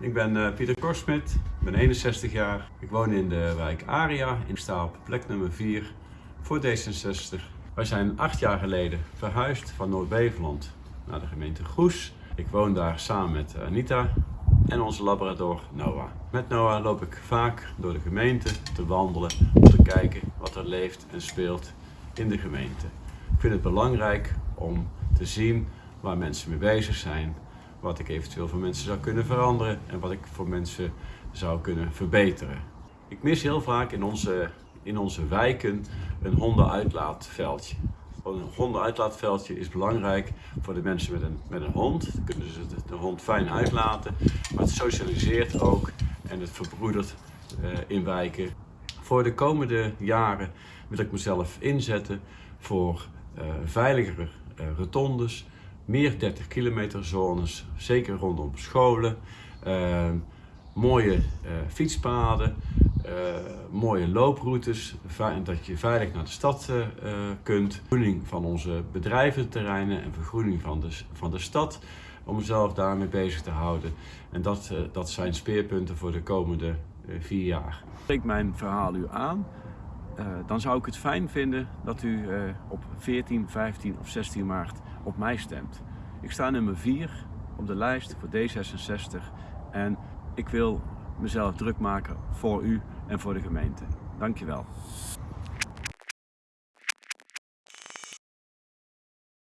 ik ben uh, Pieter Korsmit, ik ben 61 jaar. Ik woon in de wijk Aria. Ik sta op plek nummer 4 voor D66. Wij zijn acht jaar geleden verhuisd van Noord-Beveland naar de gemeente Goes. Ik woon daar samen met Anita en onze labrador Noah. Met Noah loop ik vaak door de gemeente te wandelen om te kijken wat er leeft en speelt in de gemeente. Ik vind het belangrijk om te zien waar mensen mee bezig zijn, wat ik eventueel voor mensen zou kunnen veranderen en wat ik voor mensen zou kunnen verbeteren. Ik mis heel vaak in onze, in onze wijken een hondenuitlaatveldje. Een hondenuitlaatveldje is belangrijk voor de mensen met een, met een hond. Dan kunnen ze de, hond fijn uitlaten, maar het socialiseert ook en het verbroedert uh, in wijken. Voor de komende jaren wil ik mezelf inzetten voor uh, veiligere uh, rotondes, meer 30 kilometer zones, zeker rondom scholen, uh, mooie uh, fietspaden, uh, mooie looproutes, dat je veilig naar de stad kunt, vergroening van onze bedrijventerreinen en vergroening van de, van de stad, om mezelf daarmee bezig te houden. En dat, dat zijn speerpunten voor de komende vier jaar. Ik mijn verhaal u aan. Uh, dan zou ik het fijn vinden dat u uh, op 14, 15 of 16 maart op mij stemt. Ik sta nummer 4 op de lijst voor D66 en ik wil mezelf druk maken voor u en voor de gemeente. Dankjewel.